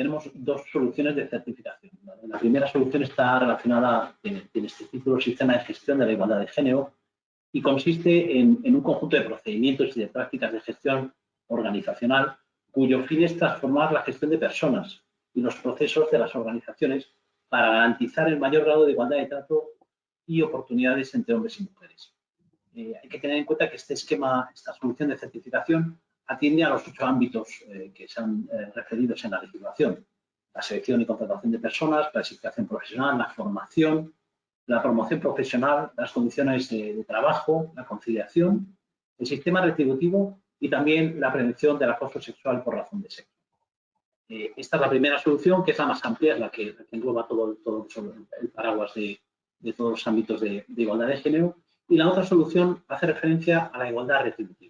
tenemos dos soluciones de certificación. La primera solución está relacionada, en este título, Sistema de Gestión de la Igualdad de Género, y consiste en, un conjunto de procedimientos y de prácticas de gestión organizacional cuyo fin es transformar la gestión de personas y los procesos de las organizaciones para garantizar el mayor grado de igualdad de trato y oportunidades entre hombres y mujeres. Eh, hay que tener en cuenta que este esquema, esta solución de certificación, atiende a los ocho ámbitos eh, que se han eh, referidos en la legislación. La selección y contratación de personas, la clasificación profesional, la formación, la promoción profesional, las condiciones de, trabajo, la conciliación, el sistema retributivo y también la prevención del acoso sexual por razón de sexo. Eh, esta es la primera solución, que es la más amplia, es la que, engloba todo, todo el paraguas de, todos los ámbitos de, igualdad de género. Y la otra solución hace referencia a la igualdad retributiva